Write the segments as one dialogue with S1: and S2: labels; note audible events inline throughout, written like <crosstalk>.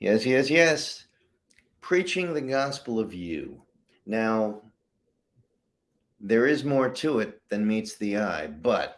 S1: Yes, yes, yes. Preaching the gospel of you. Now, there is more to it than meets the eye, but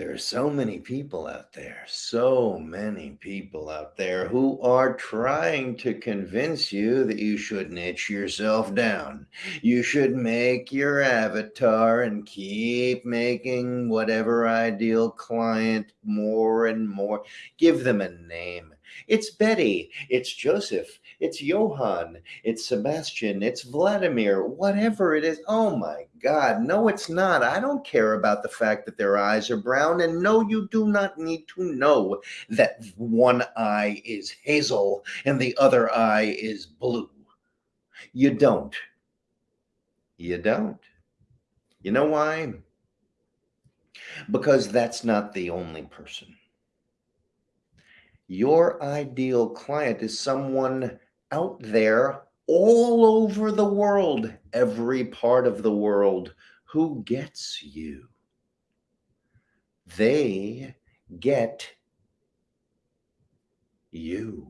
S1: there are so many people out there, so many people out there who are trying to convince you that you should niche yourself down. You should make your avatar and keep making whatever ideal client more and more. Give them a name. It's Betty, it's Joseph, it's Johann, it's Sebastian, it's Vladimir, whatever it is. Oh my God, no, it's not. I don't care about the fact that their eyes are brown. And no, you do not need to know that one eye is hazel and the other eye is blue. You don't. You don't. You know why? Because that's not the only person. Your ideal client is someone out there all over the world, every part of the world, who gets you. They get you.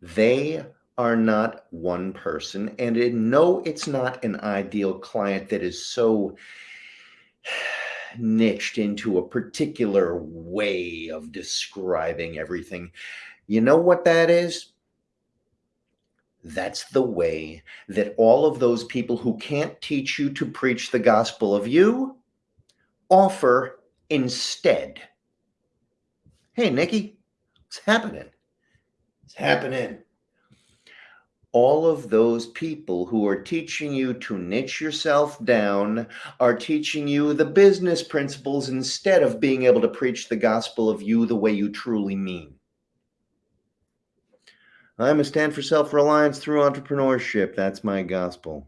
S1: They are not one person. And in, no, it's not an ideal client that is so niched into a particular way of describing everything. You know what that is? That's the way that all of those people who can't teach you to preach the gospel of you offer instead. Hey, Nikki, what's happening? It's happening. All of those people who are teaching you to niche yourself down are teaching you the business principles instead of being able to preach the gospel of you the way you truly mean. I'm a stand for self-reliance through entrepreneurship. That's my gospel.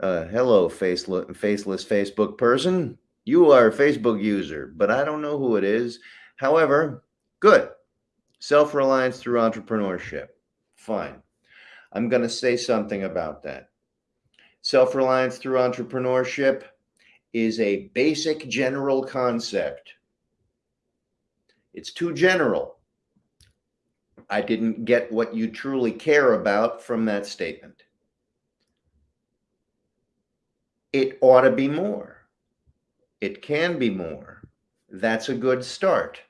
S1: Uh, hello, faceless, faceless Facebook person. You are a Facebook user, but I don't know who it is. However, good. Self-reliance through entrepreneurship. Fine. I'm going to say something about that. Self-reliance through entrepreneurship is a basic general concept. It's too general I didn't get what you truly care about from that statement. It ought to be more. It can be more. That's a good start.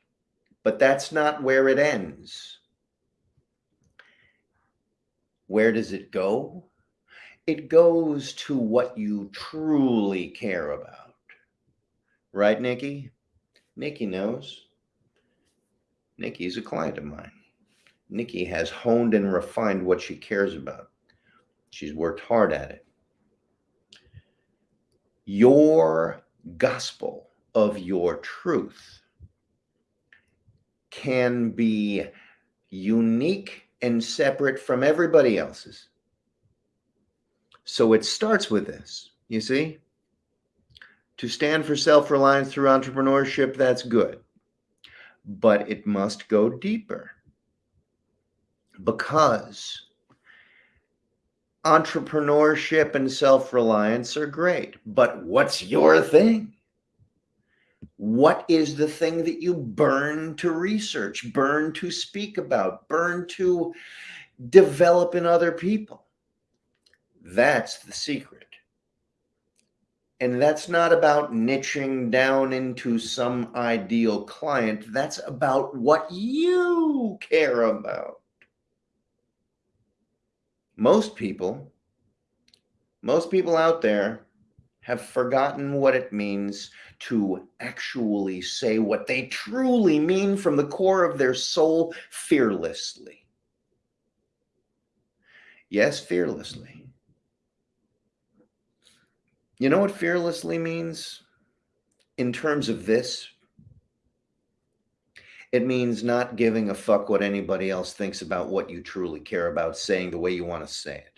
S1: But that's not where it ends. Where does it go? It goes to what you truly care about. Right, Nikki? Nikki knows. Nikki's a client of mine. Nikki has honed and refined what she cares about. She's worked hard at it. Your gospel of your truth can be unique and separate from everybody else's. So it starts with this, you see? To stand for self-reliance through entrepreneurship, that's good. But it must go deeper because entrepreneurship and self-reliance are great, but what's your thing? What is the thing that you burn to research, burn to speak about, burn to develop in other people? That's the secret. And that's not about niching down into some ideal client. That's about what you care about most people, most people out there have forgotten what it means to actually say what they truly mean from the core of their soul fearlessly. Yes, fearlessly. You know what fearlessly means in terms of this? It means not giving a fuck what anybody else thinks about what you truly care about saying the way you want to say it.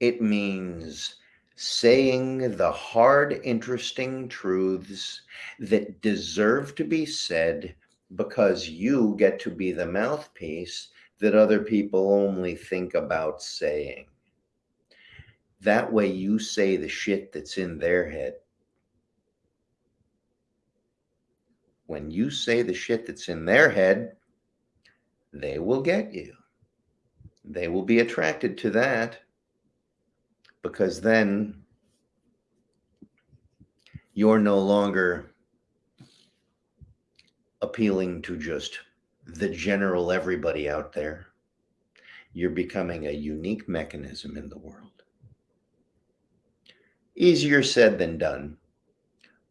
S1: It means saying the hard, interesting truths that deserve to be said because you get to be the mouthpiece that other people only think about saying. That way you say the shit that's in their head when you say the shit that's in their head, they will get you. They will be attracted to that because then you're no longer appealing to just the general everybody out there. You're becoming a unique mechanism in the world. Easier said than done,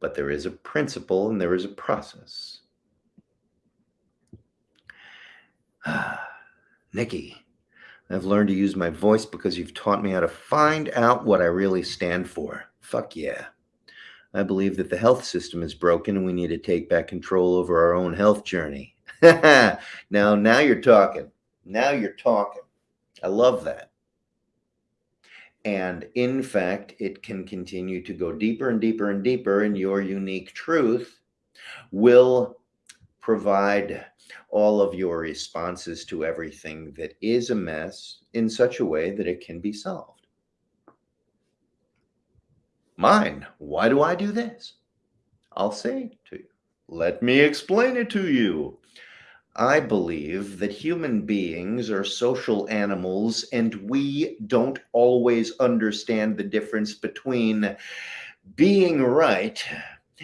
S1: but there is a principle and there is a process. <sighs> Nikki, I've learned to use my voice because you've taught me how to find out what I really stand for. Fuck yeah. I believe that the health system is broken and we need to take back control over our own health journey. <laughs> now, now you're talking. Now you're talking. I love that. And in fact, it can continue to go deeper and deeper and deeper, and your unique truth will provide all of your responses to everything that is a mess in such a way that it can be solved. Mine, why do I do this? I'll say to you. Let me explain it to you. I believe that human beings are social animals and we don't always understand the difference between being right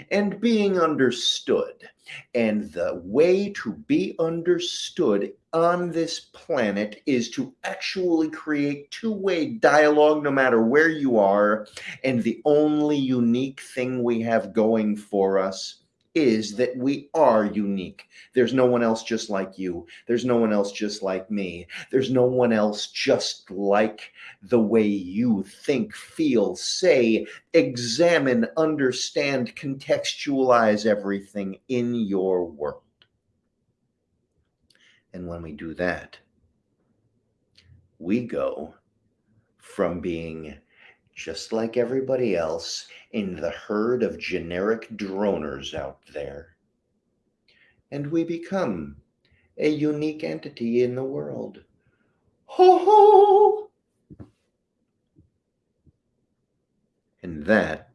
S1: and being understood. And the way to be understood on this planet is to actually create two way dialogue no matter where you are. And the only unique thing we have going for us is that we are unique. There's no one else just like you. There's no one else just like me. There's no one else just like the way you think, feel, say, examine, understand, contextualize everything in your world. And when we do that, we go from being just like everybody else in the herd of generic droners out there. And we become a unique entity in the world. Ho ho! And that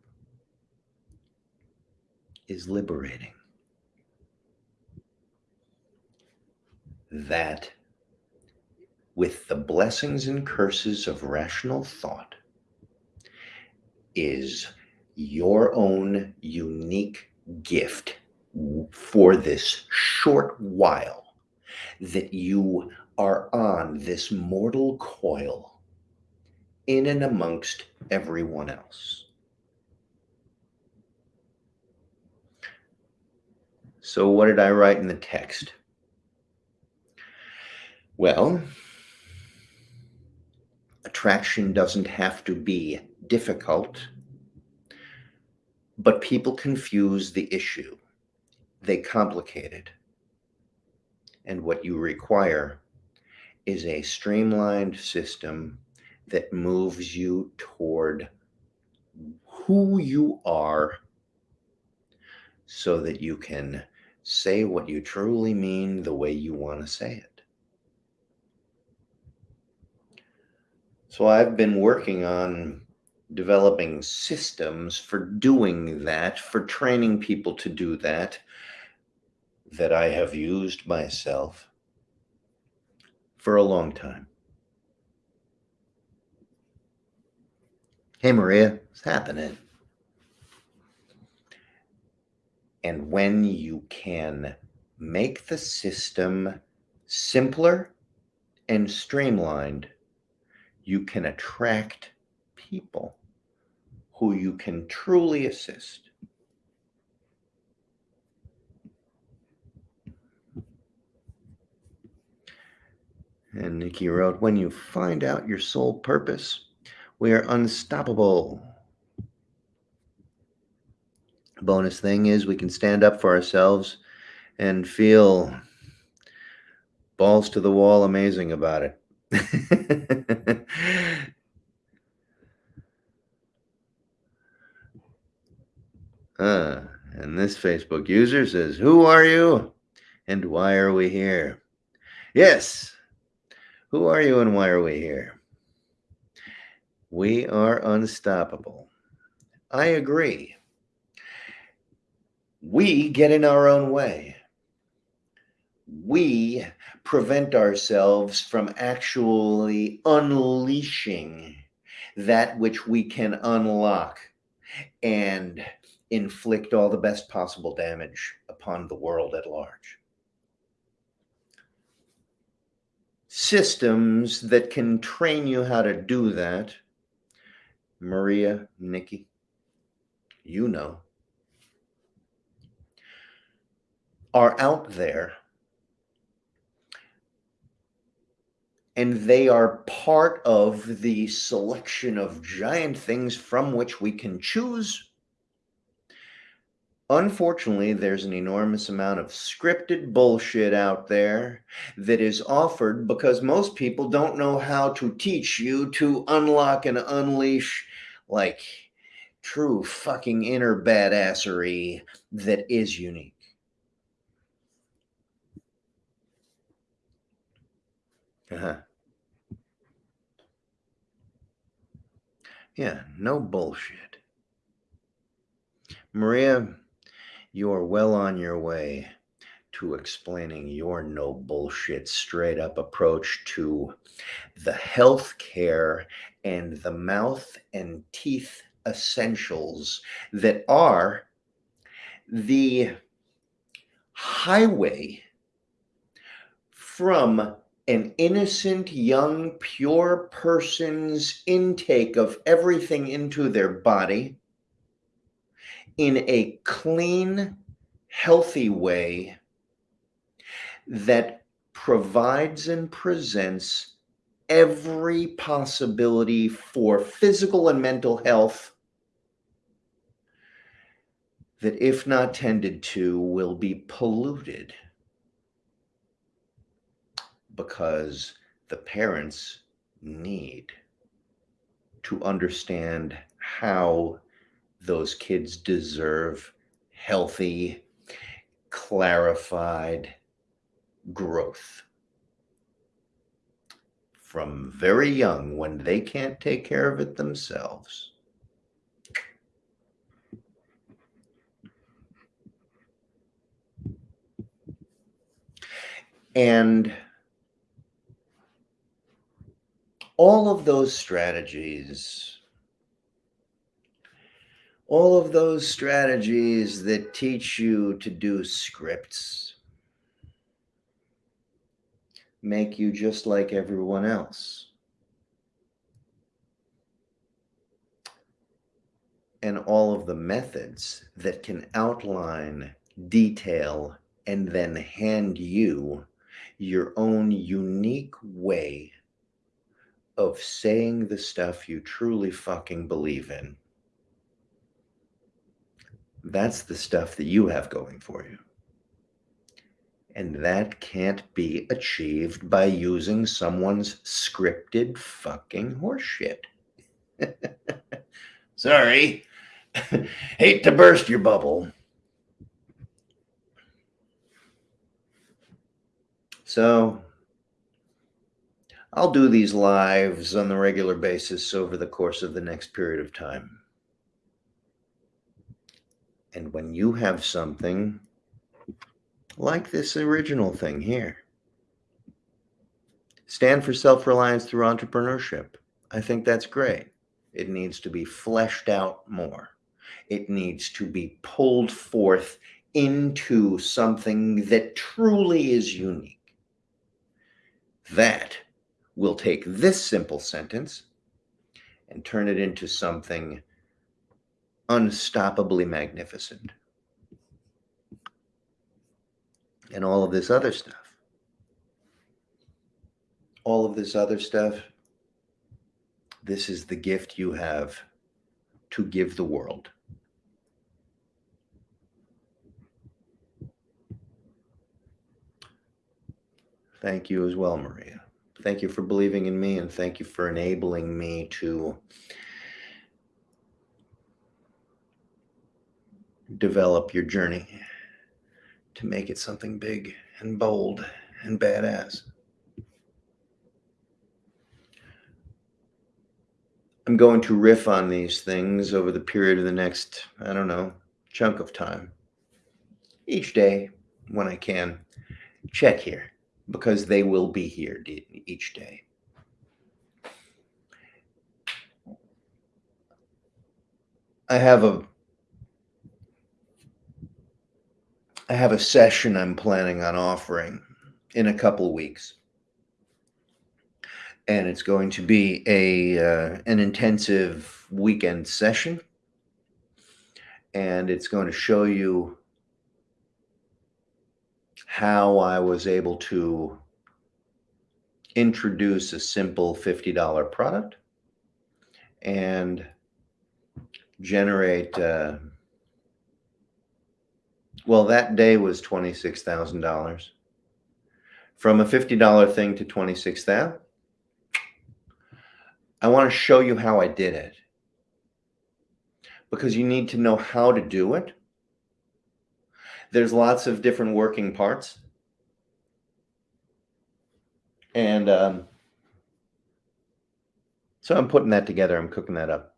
S1: is liberating. That, with the blessings and curses of rational thought, is your own unique gift for this short while that you are on this mortal coil in and amongst everyone else. So, what did I write in the text? Well, attraction doesn't have to be difficult, but people confuse the issue. They complicate it. And what you require is a streamlined system that moves you toward who you are so that you can say what you truly mean the way you want to say it. So I've been working on developing systems for doing that, for training people to do that, that I have used myself for a long time. Hey, Maria, what's happening? And when you can make the system simpler and streamlined, you can attract people who you can truly assist. And Nikki wrote, when you find out your soul purpose, we are unstoppable. Bonus thing is we can stand up for ourselves and feel balls to the wall amazing about it. <laughs> Uh, and this Facebook user says, Who are you and why are we here? Yes. Who are you and why are we here? We are unstoppable. I agree. we get in our own way. We prevent ourselves from actually unleashing that which we can unlock and inflict all the best possible damage upon the world at large. Systems that can train you how to do that, Maria, Nikki, you know, are out there and they are part of the selection of giant things from which we can choose. Unfortunately, there's an enormous amount of scripted bullshit out there that is offered because most people don't know how to teach you to unlock and unleash like true fucking inner badassery that is unique. Uh-huh. Yeah, no bullshit. Maria, you are well on your way to explaining your no bullshit straight up approach to the healthcare and the mouth and teeth essentials that are the highway from an innocent, young, pure person's intake of everything into their body in a clean, healthy way that provides and presents every possibility for physical and mental health that, if not tended to, will be polluted because the parents need to understand how those kids deserve healthy, clarified growth from very young when they can't take care of it themselves. And all of those strategies, all of those strategies that teach you to do scripts make you just like everyone else. And all of the methods that can outline, detail, and then hand you your own unique way of saying the stuff you truly fucking believe in. That's the stuff that you have going for you. And that can't be achieved by using someone's scripted fucking horseshit. <laughs> Sorry. <laughs> Hate to burst your bubble. So I'll do these lives on the regular basis over the course of the next period of time. And when you have something like this original thing here, stand for self reliance through entrepreneurship. I think that's great. It needs to be fleshed out more, it needs to be pulled forth into something that truly is unique. That we'll take this simple sentence and turn it into something unstoppably magnificent. And all of this other stuff. All of this other stuff. This is the gift you have to give the world. Thank you as well, Maria. Thank you for believing in me and thank you for enabling me to develop your journey to make it something big and bold and badass. I'm going to riff on these things over the period of the next, I don't know, chunk of time. each day when I can, check here because they will be here each day. I have a I have a session I'm planning on offering in a couple weeks. And it's going to be a uh, an intensive weekend session. And it's going to show you how I was able to introduce a simple $50 product and generate uh, well, that day was $26,000. From a $50 thing to 26,000. I want to show you how I did it. Because you need to know how to do it. There's lots of different working parts. And um, so I'm putting that together. I'm cooking that up.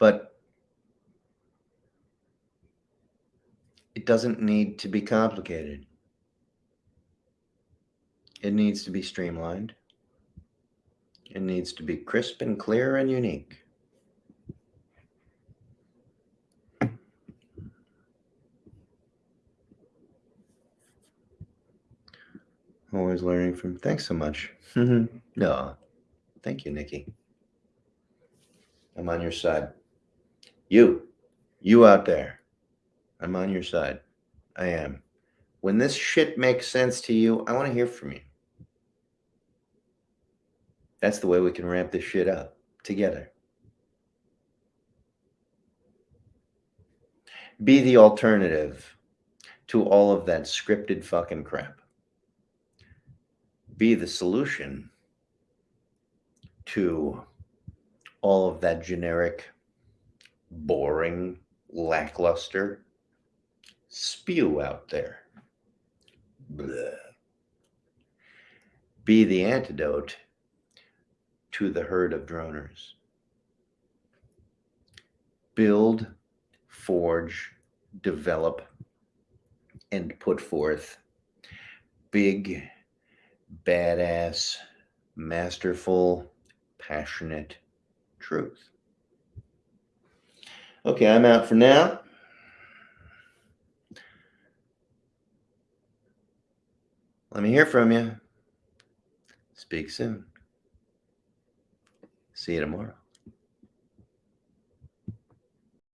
S1: But it doesn't need to be complicated. It needs to be streamlined. It needs to be crisp and clear and unique. Always learning from. Thanks so much. Mm-hmm. no, thank you, Nikki. I'm on your side. You, you out there, I'm on your side. I am. When this shit makes sense to you, I want to hear from you. That's the way we can ramp this shit up together. Be the alternative to all of that scripted fucking crap. Be the solution to all of that generic boring, lackluster spew out there. Blah. Be the antidote to the herd of droners. Build, forge, develop, and put forth big, badass, masterful, passionate truth. Okay, I'm out for now. Let me hear from you. Speak soon. See you tomorrow.